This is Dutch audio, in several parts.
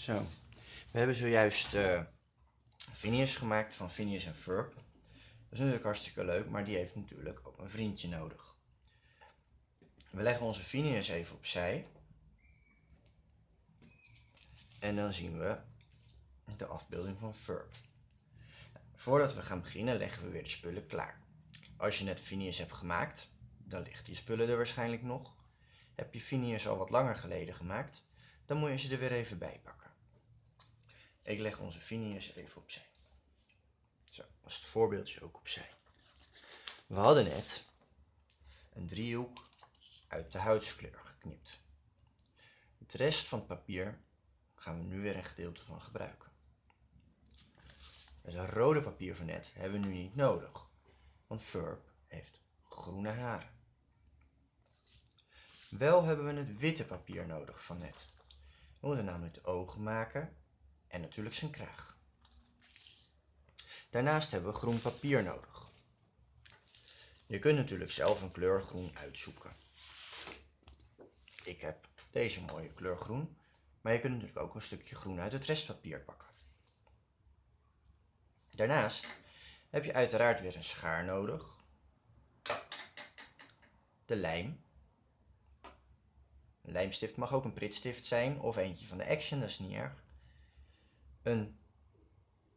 Zo, we hebben zojuist uh, gemaakt van Phineas en Ferb. Dat is natuurlijk hartstikke leuk, maar die heeft natuurlijk ook een vriendje nodig. We leggen onze Phineas even opzij. En dan zien we de afbeelding van Ferb. Voordat we gaan beginnen leggen we weer de spullen klaar. Als je net Phineas hebt gemaakt, dan ligt die spullen er waarschijnlijk nog. Heb je Phineas al wat langer geleden gemaakt, dan moet je ze er weer even bij pakken. Ik leg onze Phineas even opzij. Zo, als het voorbeeldje ook opzij. We hadden net een driehoek uit de huidskleur geknipt. Het rest van het papier gaan we nu weer een gedeelte van gebruiken. Het rode papier van net hebben we nu niet nodig, want Furb heeft groene haren. Wel hebben we het witte papier nodig van net. We moeten namelijk de ogen maken en natuurlijk zijn kraag. Daarnaast hebben we groen papier nodig. Je kunt natuurlijk zelf een kleur groen uitzoeken. Ik heb deze mooie kleur groen, maar je kunt natuurlijk ook een stukje groen uit het restpapier pakken. Daarnaast heb je uiteraard weer een schaar nodig, de lijm. Een lijmstift mag ook een pritstift zijn of eentje van de Action, dat is niet erg. Een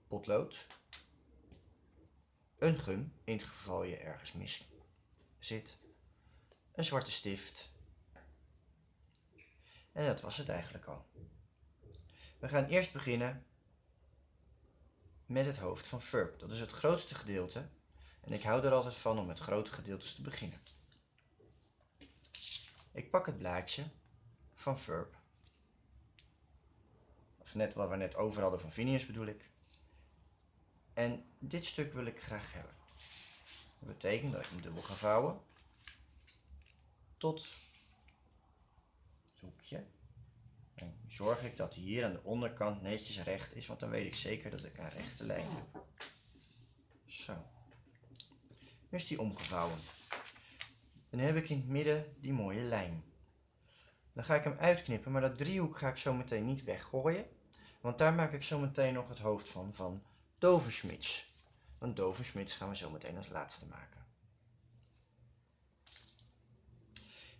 potlood, een gum, in het geval je ergens mis zit, een zwarte stift. En dat was het eigenlijk al. We gaan eerst beginnen met het hoofd van Furb. Dat is het grootste gedeelte. En ik hou er altijd van om met grote gedeeltes te beginnen. Ik pak het blaadje van Furb. Net wat we net over hadden van Phineas bedoel ik. En dit stuk wil ik graag hebben. Dat betekent dat ik hem dubbel ga vouwen. Tot het hoekje. Dan zorg ik dat hier aan de onderkant netjes recht is, want dan weet ik zeker dat ik een rechte lijn heb. Zo. Nu is die omgevouwen. Dan heb ik in het midden die mooie lijn. Dan ga ik hem uitknippen, maar dat driehoek ga ik zo meteen niet weggooien. Want daar maak ik zo meteen nog het hoofd van, van Doversmits. Want Doversmits gaan we zo meteen als laatste maken.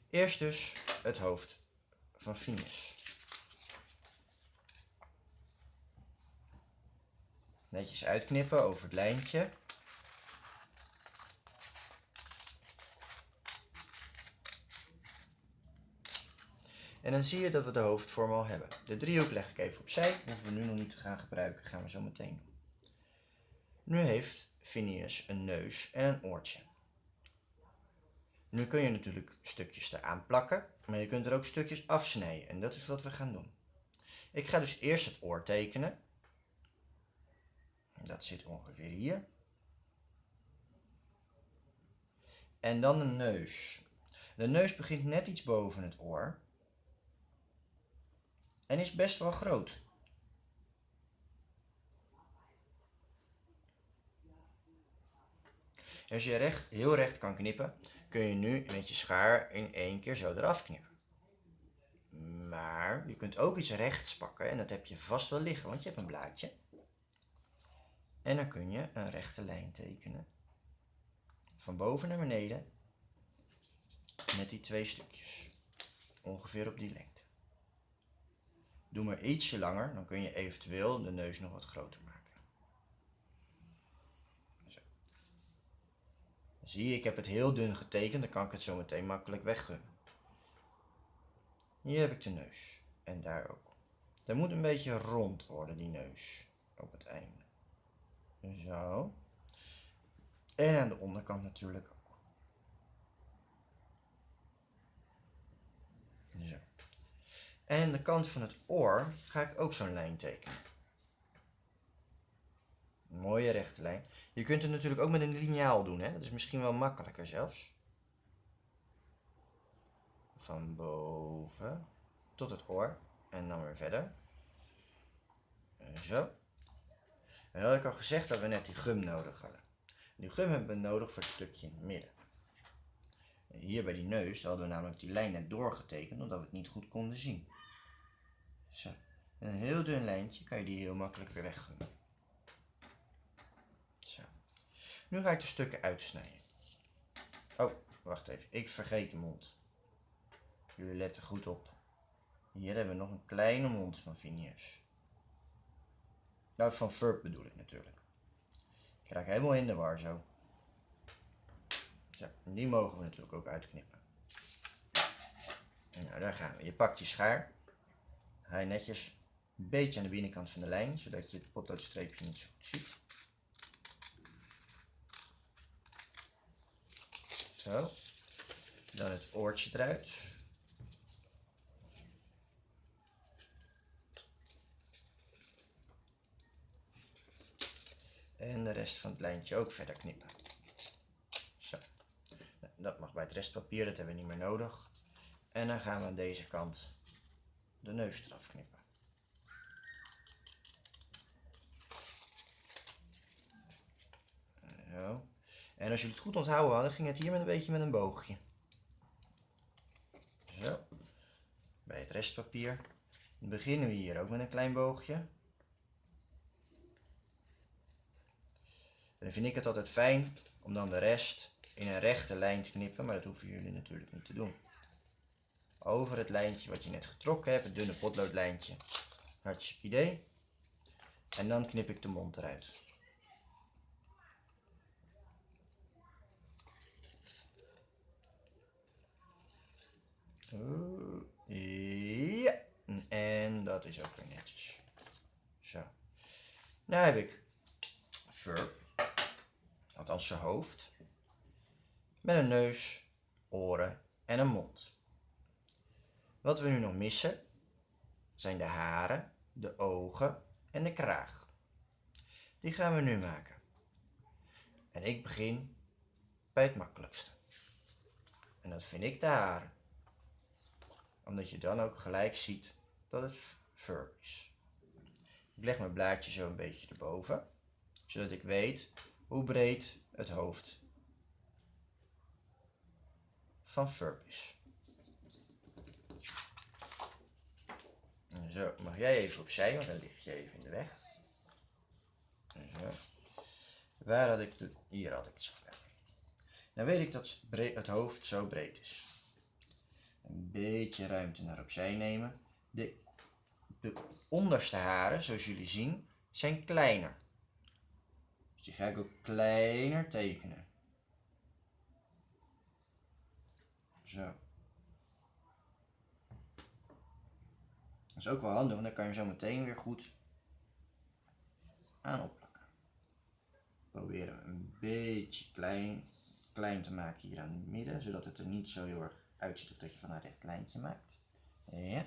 Eerst dus het hoofd van Phineas. Netjes uitknippen over het lijntje. En dan zie je dat we de hoofdvorm al hebben. De driehoek leg ik even opzij. Hoeven we nu nog niet te gaan gebruiken. Gaan we zo meteen doen. Nu heeft Phineas een neus en een oortje. Nu kun je natuurlijk stukjes eraan plakken. Maar je kunt er ook stukjes afsnijden. En dat is wat we gaan doen. Ik ga dus eerst het oor tekenen. Dat zit ongeveer hier. En dan de neus. De neus begint net iets boven het oor. En is best wel groot. Als je recht, heel recht kan knippen, kun je nu met je schaar in één keer zo eraf knippen. Maar je kunt ook iets rechts pakken en dat heb je vast wel liggen, want je hebt een blaadje. En dan kun je een rechte lijn tekenen. Van boven naar beneden. Met die twee stukjes. Ongeveer op die lengte. Doe maar ietsje langer, dan kun je eventueel de neus nog wat groter maken. Zo. Zie je, ik heb het heel dun getekend, dan kan ik het zo meteen makkelijk weggummen. Hier heb ik de neus. En daar ook. Dat moet een beetje rond worden, die neus. Op het einde. Zo. En aan de onderkant natuurlijk ook. Zo. En aan de kant van het oor ga ik ook zo'n lijn tekenen. Mooie rechte lijn. Je kunt het natuurlijk ook met een liniaal doen, hè? dat is misschien wel makkelijker zelfs. Van boven tot het oor en dan weer verder. Zo. En dan had ik al gezegd dat we net die gum nodig hadden. Die gum hebben we nodig voor het stukje in het midden. Hier bij die neus hadden we namelijk die lijn net doorgetekend, omdat we het niet goed konden zien. Zo. En een heel dun lijntje kan je die heel makkelijk weer weggunnen. Zo. Nu ga ik de stukken uitsnijden. Oh, wacht even. Ik vergeet de mond. Jullie letten goed op. Hier hebben we nog een kleine mond van Phineas. Nou, van Furp bedoel ik natuurlijk. Ik raak helemaal in de war zo. Zo, die mogen we natuurlijk ook uitknippen. Nou, daar gaan we. Je pakt je schaar. Je netjes een beetje aan de binnenkant van de lijn, zodat je het potloodstreepje niet zo goed ziet. Zo. Dan het oortje eruit. En de rest van het lijntje ook verder knippen. Zo. Dat mag bij het restpapier, dat hebben we niet meer nodig. En dan gaan we aan deze kant de neus eraf knippen. Zo. En als jullie het goed onthouden hadden, ging het hier met een beetje met een boogje. Zo. Bij het restpapier dan beginnen we hier ook met een klein boogje. En dan vind ik het altijd fijn om dan de rest in een rechte lijn te knippen, maar dat hoeven jullie natuurlijk niet te doen. Over het lijntje wat je net getrokken hebt, het dunne potloodlijntje. Hartstikke idee. En dan knip ik de mond eruit. Ja, en dat is ook weer netjes. Zo. Nu heb ik Fur, althans zijn hoofd, met een neus, oren en een mond. Wat we nu nog missen zijn de haren, de ogen en de kraag. Die gaan we nu maken. En ik begin bij het makkelijkste. En dat vind ik de haren omdat je dan ook gelijk ziet dat het fur is. Ik leg mijn blaadje zo een beetje erboven, zodat ik weet hoe breed het hoofd van fur is. Zo, mag jij even opzij, want dan ligt je even in de weg. Zo. Waar had ik de... Hier had ik het zo. Dan weet ik dat het hoofd zo breed is een beetje ruimte naar opzij nemen. De, de onderste haren, zoals jullie zien, zijn kleiner. Dus die ga ik ook kleiner tekenen. Zo. Dat is ook wel handig, want dan kan je zo meteen weer goed aan opplakken. Proberen we een beetje klein, klein te maken hier aan het midden, zodat het er niet zo heel erg uitziet of dat je van een recht lijntje maakt. Ja.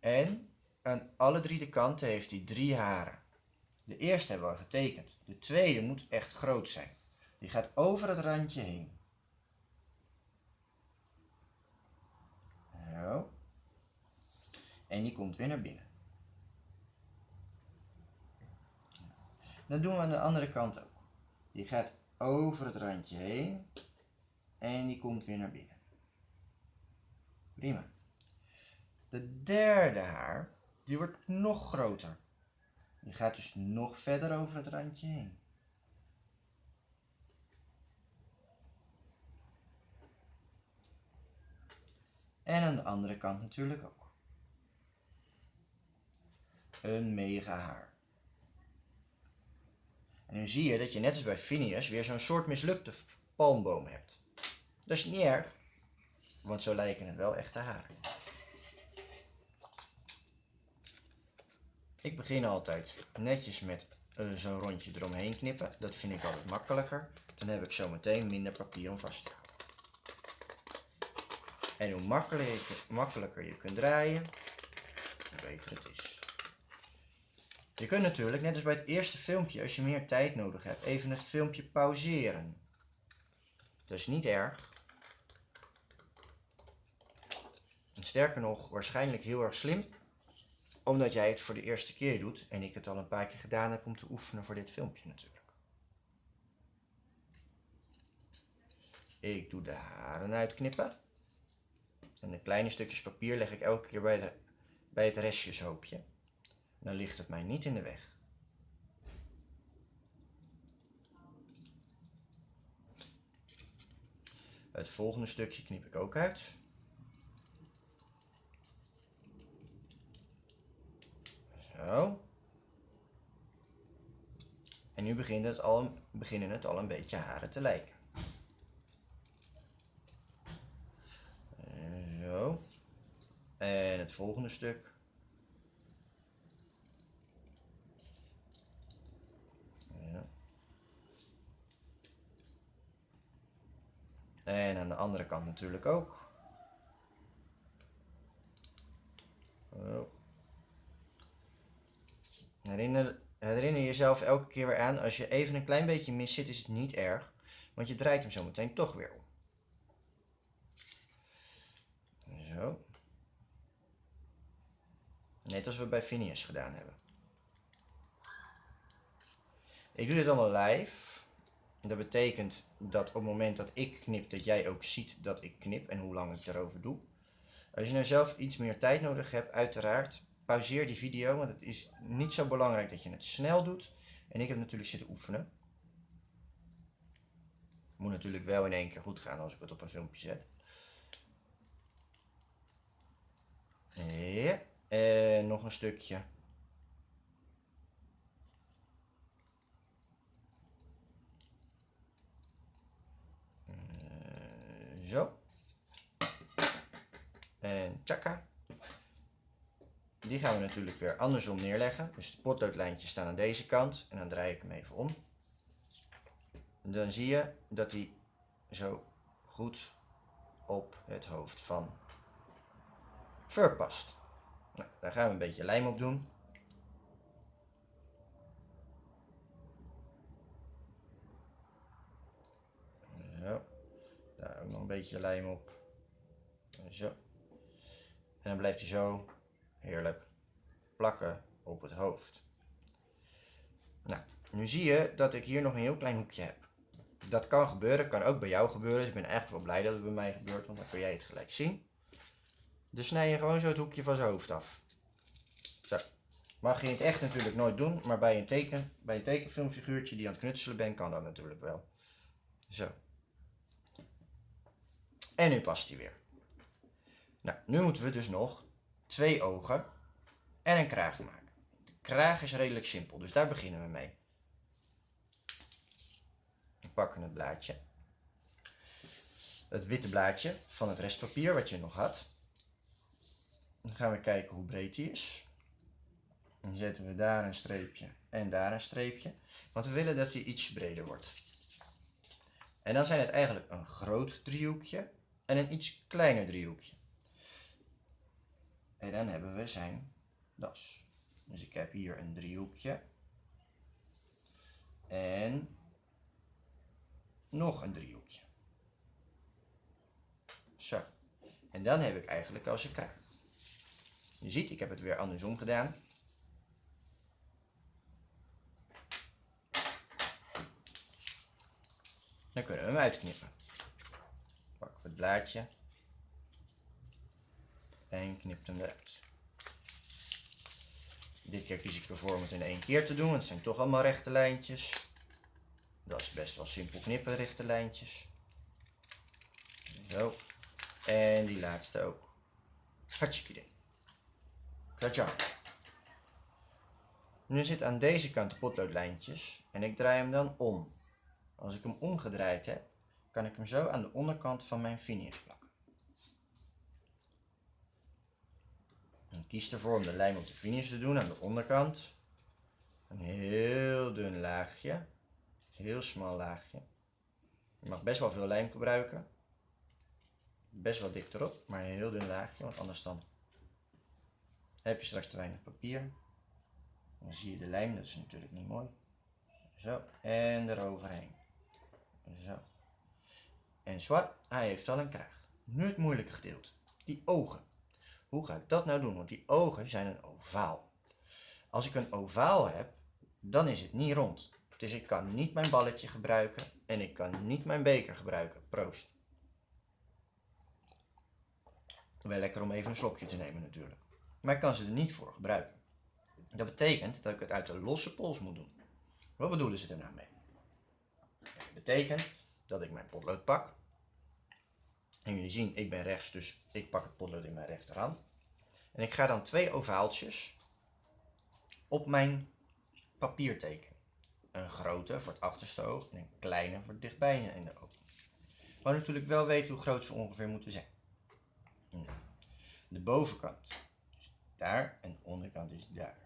En aan alle drie de kanten heeft hij drie haren. De eerste hebben we al getekend. De tweede moet echt groot zijn. Die gaat over het randje heen. Zo. En die komt weer naar binnen. Dat doen we aan de andere kant ook. Die gaat over het randje heen en die komt weer naar binnen. Prima. De derde haar, die wordt nog groter. Die gaat dus nog verder over het randje heen. En aan de andere kant natuurlijk ook. Een mega haar. En nu zie je dat je net als bij Phineas weer zo'n soort mislukte palmboom hebt. Dat is niet erg, want zo lijken het wel echte haren. Ik begin altijd netjes met uh, zo'n rondje eromheen knippen. Dat vind ik altijd makkelijker. Dan heb ik zo meteen minder papier om vast te houden. En hoe makkelijker, makkelijker je kunt draaien, hoe beter het is. Je kunt natuurlijk, net als bij het eerste filmpje, als je meer tijd nodig hebt, even het filmpje pauzeren. Is niet erg. sterker nog, waarschijnlijk heel erg slim, omdat jij het voor de eerste keer doet en ik het al een paar keer gedaan heb om te oefenen voor dit filmpje natuurlijk. Ik doe de haren uitknippen. En de kleine stukjes papier leg ik elke keer bij, bij het restjeshoopje. Dan ligt het mij niet in de weg. Het volgende stukje knip ik ook uit. Zo. En nu begint het al, beginnen het al een beetje haren te lijken. Zo. En het volgende stuk. Ja. En aan de andere kant natuurlijk ook. Zo. Herinner, herinner jezelf elke keer weer aan, als je even een klein beetje mis zit, is het niet erg. Want je draait hem zo meteen toch weer om. Zo. Net als we bij Phineas gedaan hebben. Ik doe dit allemaal live. Dat betekent dat op het moment dat ik knip, dat jij ook ziet dat ik knip en hoe lang ik erover doe. Als je nou zelf iets meer tijd nodig hebt, uiteraard, pauzeer die video, want het is niet zo belangrijk dat je het snel doet. En ik heb natuurlijk zitten oefenen. Moet natuurlijk wel in één keer goed gaan als ik het op een filmpje zet. Ja, en nog een stukje. Zo. En tjaka. Die gaan we natuurlijk weer andersom neerleggen. Dus de potloodlijntjes staan aan deze kant. En dan draai ik hem even om. Dan zie je dat hij zo goed op het hoofd van Fur past. Nou, daar gaan we een beetje lijm op doen. Zo. Daar ook nog een beetje lijm op. Zo. En dan blijft hij zo heerlijk plakken op het hoofd. Nou, nu zie je dat ik hier nog een heel klein hoekje heb. Dat kan gebeuren, kan ook bij jou gebeuren. Dus ik ben eigenlijk wel blij dat het bij mij gebeurt, want dan kun jij het gelijk zien. Dus snij je gewoon zo het hoekje van zijn hoofd af. Zo. Mag je in het echt natuurlijk nooit doen, maar bij een, teken, bij een tekenfilmfiguurtje die aan het knutselen bent, kan dat natuurlijk wel. Zo. En nu past hij weer. Nou, nu moeten we dus nog twee ogen en een kraag maken. De kraag is redelijk simpel, dus daar beginnen we mee. We pakken het blaadje. Het witte blaadje van het restpapier wat je nog had. Dan gaan we kijken hoe breed die is. Dan zetten we daar een streepje en daar een streepje. Want we willen dat die iets breder wordt. En dan zijn het eigenlijk een groot driehoekje en een iets kleiner driehoekje. En dan hebben we zijn das. Dus ik heb hier een driehoekje. En nog een driehoekje. Zo. En dan heb ik eigenlijk al zijn kraag. Je ziet, ik heb het weer andersom gedaan. Dan kunnen we hem uitknippen. Blaadje en knip hem eruit. Dit keer kies ik ervoor om het in één keer te doen, want het zijn toch allemaal rechte lijntjes. Dat is best wel simpel knippen, rechte lijntjes. Zo. En die laatste ook. Hartstikke idee. Katja. Nu zit aan deze kant potloodlijntjes en ik draai hem dan om. Als ik hem omgedraaid heb, kan ik hem zo aan de onderkant van mijn finish plakken. En kies ervoor om de lijm op de finish te doen aan de onderkant. Een heel dun laagje. Heel smal laagje. Je mag best wel veel lijm gebruiken. Best wel dik erop, maar een heel dun laagje, want anders dan heb je straks te weinig papier. Dan zie je de lijm, dat is natuurlijk niet mooi. Zo, en eroverheen. Zo. En zwart, hij heeft al een kraag. Nu het moeilijke gedeelte, die ogen. Hoe ga ik dat nou doen? Want die ogen zijn een ovaal. Als ik een ovaal heb, dan is het niet rond. Dus ik kan niet mijn balletje gebruiken en ik kan niet mijn beker gebruiken. Proost. Wel lekker om even een slokje te nemen natuurlijk. maar ik kan ze er niet voor gebruiken. Dat betekent dat ik het uit de losse pols moet doen. Wat bedoelen ze er nou mee? Dat betekent dat ik mijn potlood pak. En jullie zien, ik ben rechts, dus ik pak het potlood in mijn rechterhand. En ik ga dan twee ovaaltjes op mijn papier tekenen. Een grote voor het achterste oog en een kleine voor het dichtbij in de oog. Maar natuurlijk wel weten hoe groot ze ongeveer moeten zijn. De bovenkant is daar en de onderkant is daar.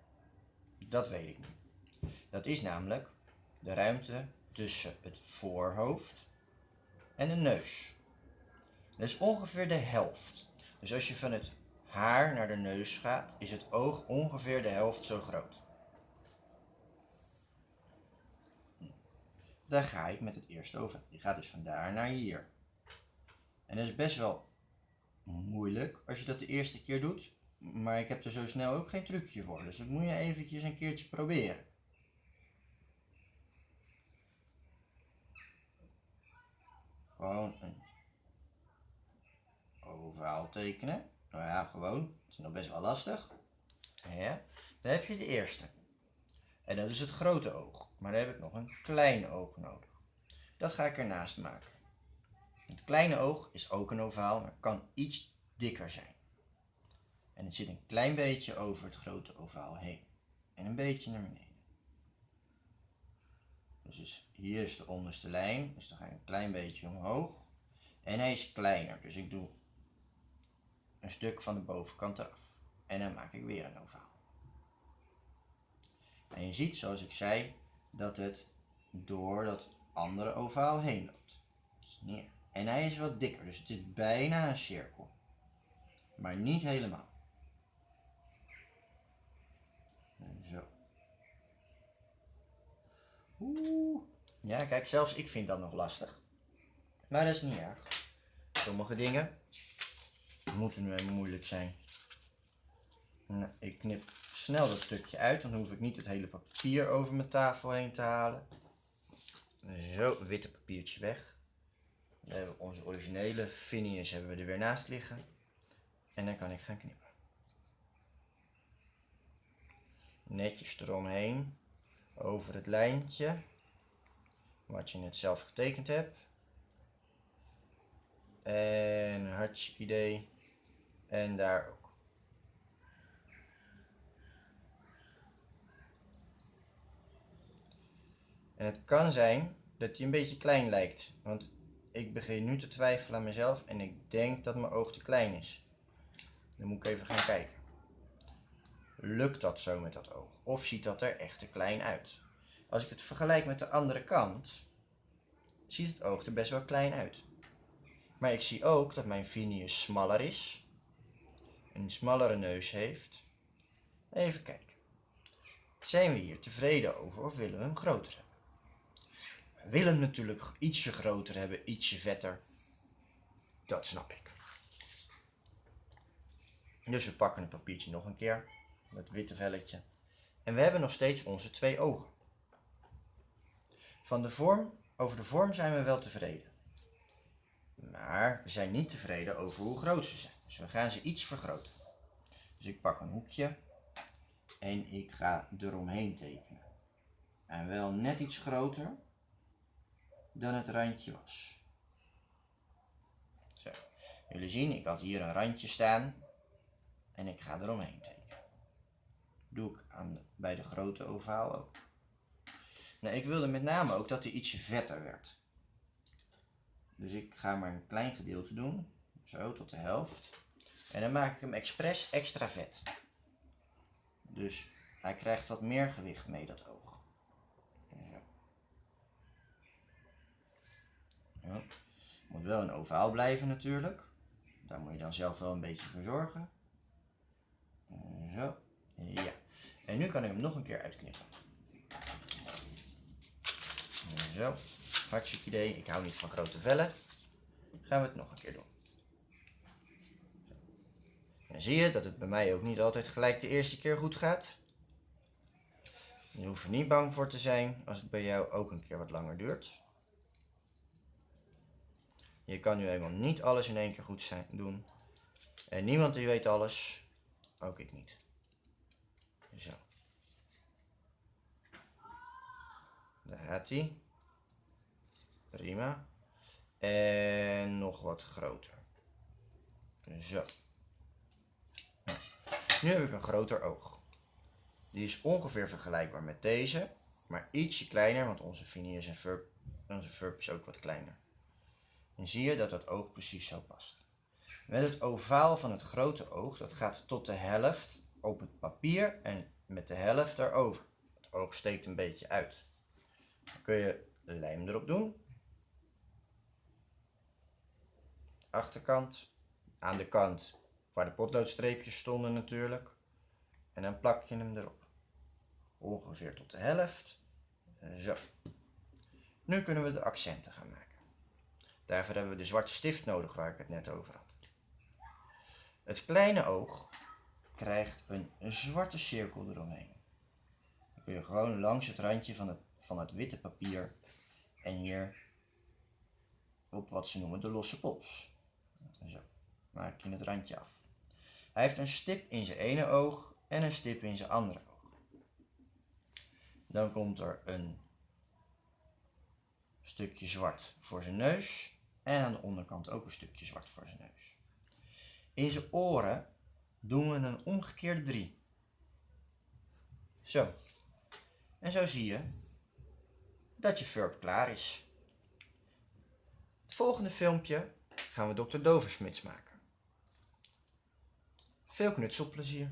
Dat weet ik niet. Dat is namelijk de ruimte tussen het voorhoofd en de neus. Dat is ongeveer de helft. Dus als je van het haar naar de neus gaat, is het oog ongeveer de helft zo groot. Daar ga ik met het eerste over. Die gaat dus van daar naar hier. En dat is best wel moeilijk als je dat de eerste keer doet. Maar ik heb er zo snel ook geen trucje voor. Dus dat moet je eventjes een keertje proberen. Gewoon een ovaal tekenen. Nou ja, gewoon. Het is nog best wel lastig. Ja. Dan heb je de eerste. En dat is het grote oog. Maar dan heb ik nog een klein oog nodig. Dat ga ik ernaast maken. Het kleine oog is ook een ovaal, maar kan iets dikker zijn. En het zit een klein beetje over het grote ovaal heen. En een beetje naar beneden. Dus, hier is de onderste lijn. Dus dan ga ik een klein beetje omhoog. En hij is kleiner. Dus ik doe een stuk van de bovenkant eraf. En dan maak ik weer een ovaal. En je ziet, zoals ik zei, dat het door dat andere ovaal heen loopt. Dus neer. En hij is wat dikker, dus het is bijna een cirkel. Maar niet helemaal. Zo. Oeh. Ja, kijk, zelfs ik vind dat nog lastig. Maar dat is niet erg. Sommige dingen moeten nu even moeilijk zijn. Nou, ik knip snel dat stukje uit, dan hoef ik niet het hele papier over mijn tafel heen te halen. Zo, witte papiertje weg. Dan hebben onze originele Phineas hebben we er weer naast liggen. En dan kan ik gaan knippen. Netjes eromheen, over het lijntje, wat je net zelf getekend hebt. En hartstikke idee. En daar ook. En het kan zijn dat hij een beetje klein lijkt. Want ik begin nu te twijfelen aan mezelf en ik denk dat mijn oog te klein is. Dan moet ik even gaan kijken. Lukt dat zo met dat oog? Of ziet dat er echt te klein uit? Als ik het vergelijk met de andere kant, ziet het oog er best wel klein uit. Maar ik zie ook dat mijn Phineas smaller is. Een smallere neus heeft. Even kijken. Zijn we hier tevreden over of willen we hem groter hebben? We willen hem natuurlijk ietsje groter hebben, ietsje vetter. Dat snap ik. Dus we pakken het papiertje nog een keer. Dat witte velletje. En we hebben nog steeds onze twee ogen. Van de vorm, over de vorm zijn we wel tevreden. Maar we zijn niet tevreden over hoe groot ze zijn. Dus we gaan ze iets vergroten. Dus ik pak een hoekje en ik ga eromheen tekenen. En wel net iets groter dan het randje was. Zo. Jullie zien, ik had hier een randje staan en ik ga eromheen tekenen. Doe ik aan bij de grote ovaal ook. Nou, ik wilde met name ook dat hij ietsje vetter werd. Dus ik ga maar een klein gedeelte doen. Zo, tot de helft. En dan maak ik hem expres extra vet. Dus hij krijgt wat meer gewicht mee, dat oog. Zo. Ja. Moet wel een ovaal blijven natuurlijk. Daar moet je dan zelf wel een beetje voor zorgen. Zo. Ja. En nu kan ik hem nog een keer uitknippen. Zo. Hartstikke idee. Ik hou niet van grote vellen. Gaan we het nog een keer doen. En dan zie je dat het bij mij ook niet altijd gelijk de eerste keer goed gaat. Je hoeft er niet bang voor te zijn als het bij jou ook een keer wat langer duurt. Je kan nu eenmaal niet alles in één keer goed zijn, doen. En niemand die weet alles. Ook ik niet. Zo. Daar gaat. Prima. En nog wat groter. Zo. Nou, nu heb ik een groter oog. Die is ongeveer vergelijkbaar met deze, maar ietsje kleiner, want onze Phineas en Ferb, onze Ferb is ook wat kleiner. En zie je dat dat oog precies zo past. Met het ovaal van het grote oog, dat gaat tot de helft op het papier en met de helft erover. Het oog steekt een beetje uit. Dan kun je lijm erop doen. Achterkant, aan de kant waar de potloodstreepjes stonden natuurlijk. En dan plak je hem erop. Ongeveer tot de helft. Zo. Nu kunnen we de accenten gaan maken. Daarvoor hebben we de zwarte stift nodig waar ik het net over had. Het kleine oog krijgt een, zwarte cirkel eromheen. Dan kun je gewoon langs het randje van het, van het witte papier en hier op wat ze noemen de losse pols. Zo, maak je het randje af. Hij heeft een stip in zijn ene oog en een stip in zijn andere oog. Dan komt er een stukje zwart voor zijn neus en aan de onderkant ook een stukje zwart voor zijn neus. In zijn oren doen we een omgekeerde 3. Zo. En zo zie je dat je verb klaar is. Het volgende filmpje gaan we Dr. Doversmits maken. Veel knutselplezier.